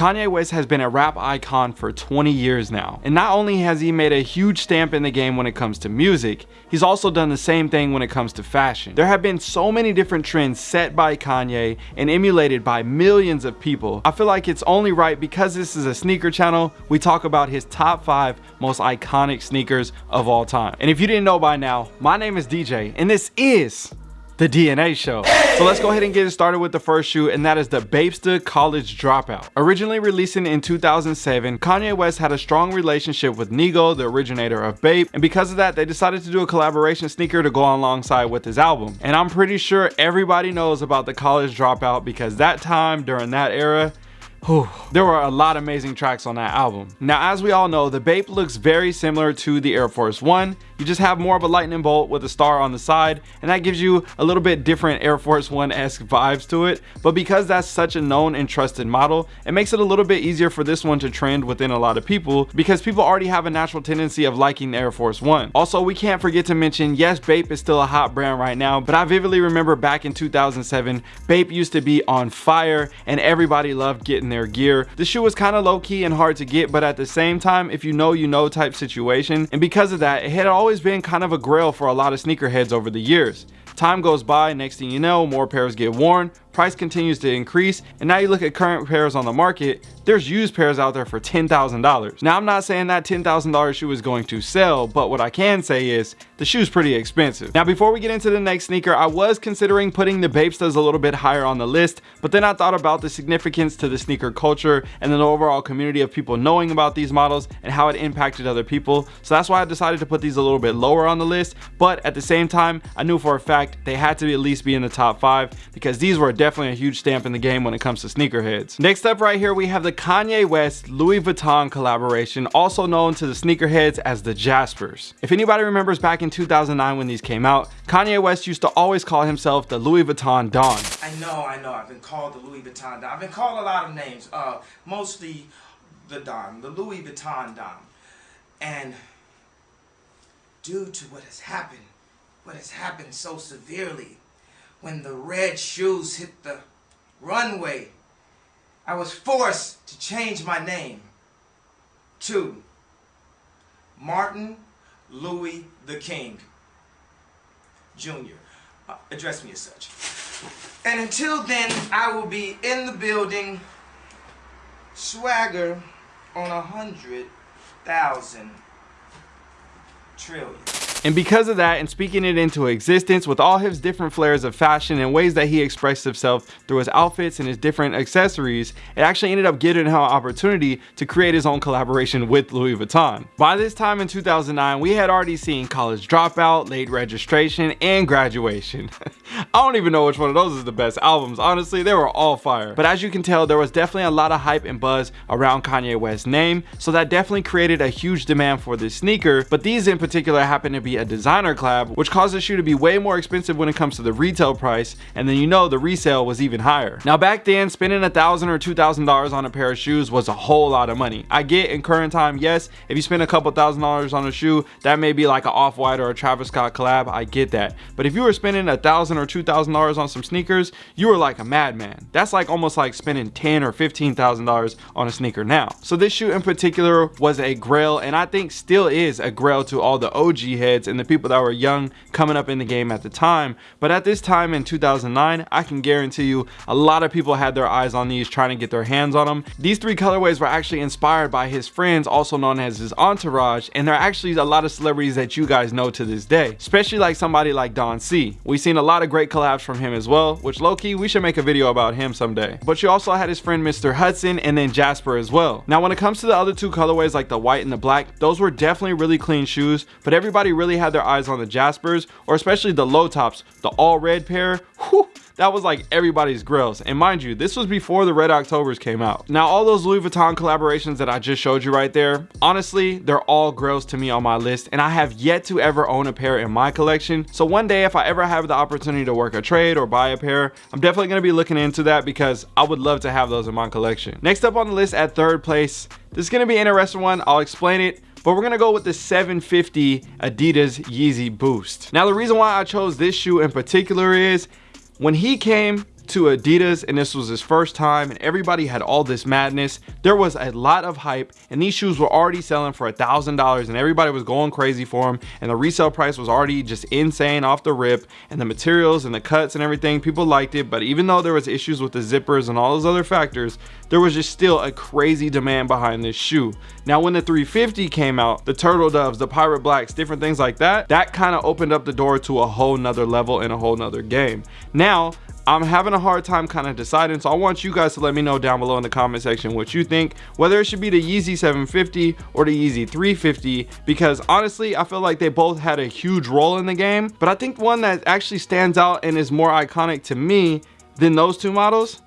Kanye West has been a rap icon for 20 years now. And not only has he made a huge stamp in the game when it comes to music, he's also done the same thing when it comes to fashion. There have been so many different trends set by Kanye and emulated by millions of people. I feel like it's only right because this is a sneaker channel, we talk about his top five most iconic sneakers of all time. And if you didn't know by now, my name is DJ and this is the DNA show. So let's go ahead and get started with the first shoe and that is the Bapesta College Dropout. Originally releasing in 2007, Kanye West had a strong relationship with Nigo, the originator of Bape, and because of that, they decided to do a collaboration sneaker to go alongside with his album. And I'm pretty sure everybody knows about the College Dropout because that time during that era, Whew. There were a lot of amazing tracks on that album. Now, as we all know, the Bape looks very similar to the Air Force One. You just have more of a lightning bolt with a star on the side, and that gives you a little bit different Air Force One-esque vibes to it. But because that's such a known and trusted model, it makes it a little bit easier for this one to trend within a lot of people because people already have a natural tendency of liking the Air Force One. Also, we can't forget to mention, yes, Bape is still a hot brand right now, but I vividly remember back in 2007, Bape used to be on fire and everybody loved getting their gear. The shoe was kind of low key and hard to get, but at the same time, if you know, you know type situation. And because of that, it had always been kind of a grail for a lot of sneakerheads over the years. Time goes by, next thing you know, more pairs get worn, price continues to increase, and now you look at current pairs on the market, there's used pairs out there for $10,000. Now I'm not saying that $10,000 shoe is going to sell, but what I can say is the shoe's pretty expensive. Now before we get into the next sneaker, I was considering putting the Bapestas a little bit higher on the list, but then I thought about the significance to the sneaker culture and the overall community of people knowing about these models and how it impacted other people. So that's why I decided to put these a little bit lower on the list, but at the same time, I knew for a fact they had to at least be in the top five because these were definitely a huge stamp in the game when it comes to sneakerheads. Next up right here, we have the Kanye West Louis Vuitton collaboration, also known to the sneakerheads as the Jaspers. If anybody remembers back in 2009 when these came out, Kanye West used to always call himself the Louis Vuitton Don. I know, I know, I've been called the Louis Vuitton Don. I've been called a lot of names, uh, mostly the Don, the Louis Vuitton Don. And due to what has happened, what has happened so severely, when the red shoes hit the runway, I was forced to change my name to Martin Louis the King Jr. Uh, address me as such. And until then, I will be in the building, swagger on a hundred thousand trillion. And because of that, and speaking it into existence with all his different flares of fashion and ways that he expressed himself through his outfits and his different accessories, it actually ended up giving him an opportunity to create his own collaboration with Louis Vuitton. By this time in 2009, we had already seen College Dropout, Late Registration, and Graduation. I don't even know which one of those is the best albums. Honestly, they were all fire. But as you can tell, there was definitely a lot of hype and buzz around Kanye West's name, so that definitely created a huge demand for this sneaker, but these in particular happened to be a designer collab, which caused the shoe to be way more expensive when it comes to the retail price, and then you know the resale was even higher. Now back then, spending a thousand or two thousand dollars on a pair of shoes was a whole lot of money. I get in current time, yes, if you spend a couple thousand dollars on a shoe, that may be like an off-white or a Travis Scott collab, I get that. But if you were spending a thousand or two thousand dollars on some sneakers, you were like a madman. That's like almost like spending ten or fifteen thousand dollars on a sneaker now. So this shoe in particular was a grail, and I think still is a grail to all the OG heads and the people that were young coming up in the game at the time. But at this time in 2009, I can guarantee you a lot of people had their eyes on these trying to get their hands on them. These three colorways were actually inspired by his friends, also known as his entourage, and there are actually a lot of celebrities that you guys know to this day, especially like somebody like Don C. We've seen a lot of great collabs from him as well, which low-key, we should make a video about him someday. But you also had his friend Mr. Hudson and then Jasper as well. Now when it comes to the other two colorways like the white and the black, those were definitely really clean shoes, but everybody really had their eyes on the Jaspers, or especially the low tops, the all red pair, whew, that was like everybody's grills. And mind you, this was before the Red Octobers came out. Now, all those Louis Vuitton collaborations that I just showed you right there, honestly, they're all grills to me on my list. And I have yet to ever own a pair in my collection. So one day, if I ever have the opportunity to work a trade or buy a pair, I'm definitely gonna be looking into that because I would love to have those in my collection. Next up on the list at third place, this is gonna be an interesting one. I'll explain it but we're gonna go with the 750 Adidas Yeezy Boost. Now the reason why I chose this shoe in particular is when he came to Adidas and this was his first time and everybody had all this madness. There was a lot of hype and these shoes were already selling for a thousand dollars and everybody was going crazy for them and the resale price was already just insane off the rip and the materials and the cuts and everything people liked it but even though there was issues with the zippers and all those other factors there was just still a crazy demand behind this shoe. Now when the 350 came out, the Turtle Doves, the Pirate Blacks, different things like that, that kind of opened up the door to a whole nother level and a whole nother game. Now, I'm having a hard time kind of deciding so I want you guys to let me know down below in the comment section what you think whether it should be the Yeezy 750 or the Yeezy 350 because honestly I feel like they both had a huge role in the game but I think one that actually stands out and is more iconic to me than those two models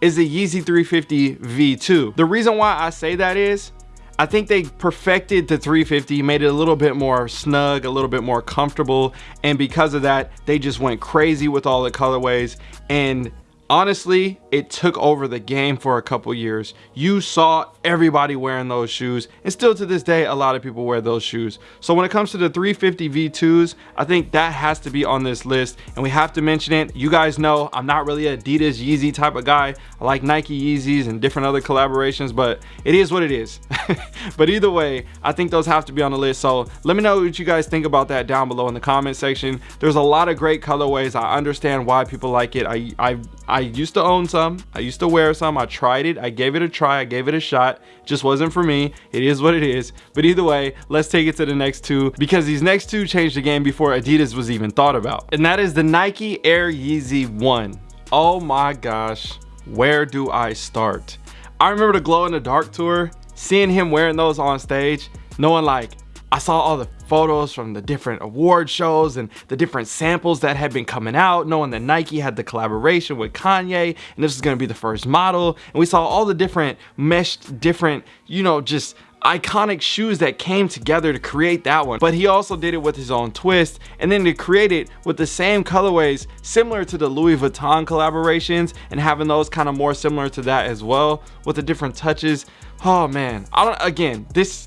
is the Yeezy 350 V2. The reason why I say that is I think they perfected the 350, made it a little bit more snug, a little bit more comfortable. And because of that, they just went crazy with all the colorways. And honestly it took over the game for a couple years. You saw everybody wearing those shoes and still to this day a lot of people wear those shoes. So when it comes to the 350 v2s i think that has to be on this list and we have to mention it. You guys know i'm not really adidas yeezy type of guy. I like nike yeezys and different other collaborations but it is what it is. But either way i think those have to be on the list. So let me know what you guys think about that down below in the comment section. There's a lot of great colorways. I understand why people like it. I i I used to own some. I used to wear some. I tried it. I gave it a try. I gave it a shot. Just wasn't for me. It is what it is. But either way, let's take it to the next two because these next two changed the game before Adidas was even thought about. And that is the Nike Air Yeezy 1. Oh my gosh. Where do I start? I remember the glow in the dark tour, seeing him wearing those on stage, knowing like, I saw all the photos from the different award shows and the different samples that had been coming out, knowing that Nike had the collaboration with Kanye and this is gonna be the first model. And we saw all the different meshed, different, you know, just iconic shoes that came together to create that one. But he also did it with his own twist and then to create it with the same colorways similar to the Louis Vuitton collaborations and having those kind of more similar to that as well with the different touches. Oh man. I don't again this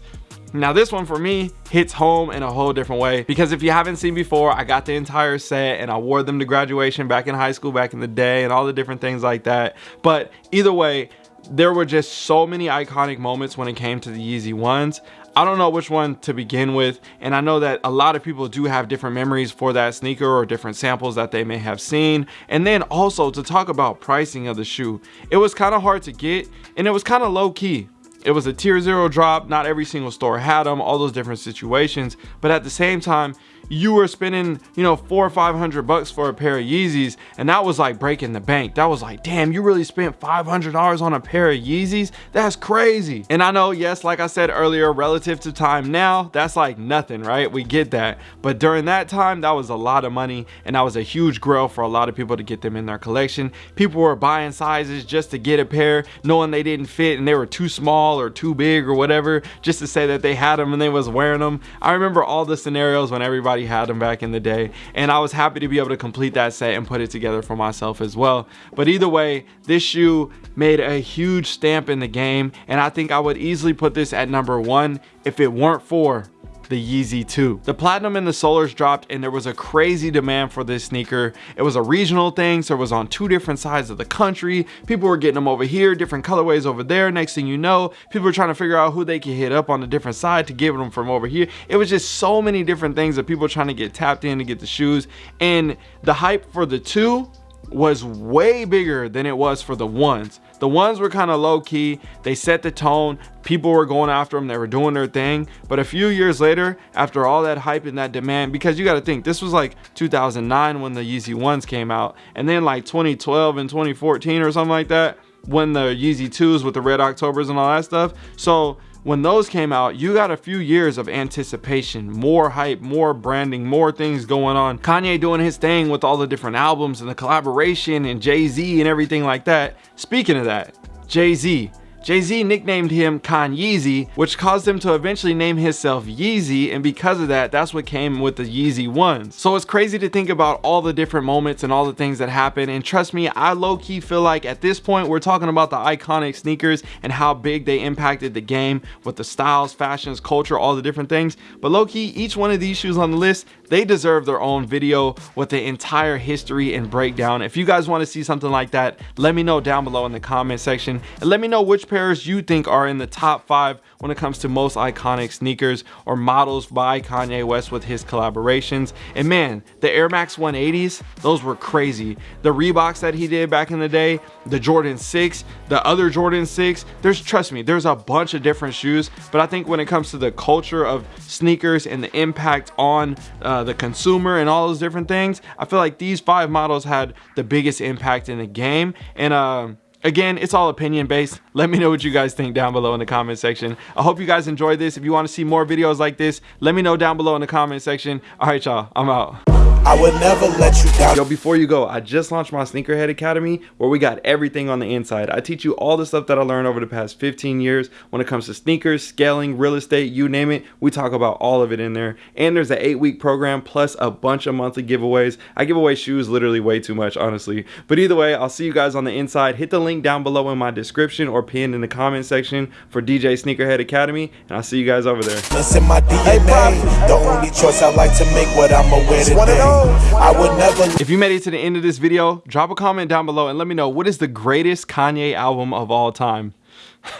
now this one for me hits home in a whole different way because if you haven't seen before, I got the entire set and I wore them to graduation back in high school back in the day and all the different things like that. But either way, there were just so many iconic moments when it came to the Yeezy ones. I don't know which one to begin with and I know that a lot of people do have different memories for that sneaker or different samples that they may have seen and then also to talk about pricing of the shoe it was kind of hard to get and it was kind of low key it was a tier zero drop. Not every single store had them all those different situations. But at the same time you were spending you know four or five hundred bucks for a pair of yeezys and that was like breaking the bank. That was like damn you really spent five hundred dollars on a pair of yeezys? That's crazy. And i know yes like i said earlier relative to time now that's like nothing right? We get that. But during that time that was a lot of money and that was a huge grail for a lot of people to get them in their collection. People were buying sizes just to get a pair knowing they didn't fit and they were too small or too big or whatever just to say that they had them and they was wearing them i remember all the scenarios when everybody everybody had them back in the day. And I was happy to be able to complete that set and put it together for myself as well. But either way this shoe made a huge stamp in the game. And I think I would easily put this at number one if it weren't for the Yeezy 2. The Platinum and the Solars dropped and there was a crazy demand for this sneaker. It was a regional thing, so it was on two different sides of the country. People were getting them over here, different colorways over there. Next thing you know, people were trying to figure out who they could hit up on a different side to give them from over here. It was just so many different things that people were trying to get tapped in to get the shoes. And the hype for the two was way bigger than it was for the ones. The ones were kind of low key. They set the tone. People were going after them. They were doing their thing. But a few years later, after all that hype and that demand, because you got to think, this was like 2009 when the Yeezy ones came out. And then like 2012 and 2014 or something like that, when the Yeezy 2s with the Red Octobers and all that stuff. So when those came out, you got a few years of anticipation, more hype, more branding, more things going on. Kanye doing his thing with all the different albums and the collaboration and Jay-Z and everything like that. Speaking of that, Jay-Z, Jay-Z nicknamed him Kanye, Yeezy, which caused him to eventually name himself Yeezy, and because of that, that's what came with the Yeezy ones. So it's crazy to think about all the different moments and all the things that happen, and trust me, I low-key feel like at this point, we're talking about the iconic sneakers and how big they impacted the game with the styles, fashions, culture, all the different things. But low-key, each one of these shoes on the list, they deserve their own video with the entire history and breakdown. If you guys want to see something like that, let me know down below in the comment section and let me know which pairs you think are in the top five when it comes to most iconic sneakers or models by Kanye West with his collaborations. And man, the Air Max 180s, those were crazy. The Reeboks that he did back in the day, the Jordan 6, the other Jordan 6, there's, trust me, there's a bunch of different shoes, but I think when it comes to the culture of sneakers and the impact on uh, the consumer and all those different things, I feel like these five models had the biggest impact in the game. And, uh, Again, it's all opinion based. Let me know what you guys think down below in the comment section. I hope you guys enjoyed this. If you want to see more videos like this, let me know down below in the comment section. All right, y'all, I'm out. I would never let you down. Yo, before you go, I just launched my Sneakerhead Academy where we got everything on the inside. I teach you all the stuff that I learned over the past 15 years when it comes to sneakers, scaling, real estate, you name it. We talk about all of it in there. And there's an eight week program plus a bunch of monthly giveaways. I give away shoes literally way too much, honestly. But either way, I'll see you guys on the inside. Hit the link down below in my description or pinned in the comment section for DJ Sneakerhead Academy. And I'll see you guys over there. That's in my DNA. The only choice I like to make what I'm aware today. I would never If you made it to the end of this video, drop a comment down below and let me know what is the greatest Kanye album of all time.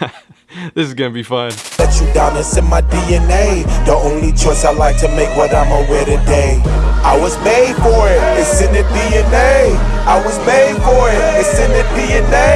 this is gonna be fun. let you down. It's in my DNA. The only choice I like to make what I'm aware today. I was made for it. It's in the DNA. I was made for it. It's in the DNA.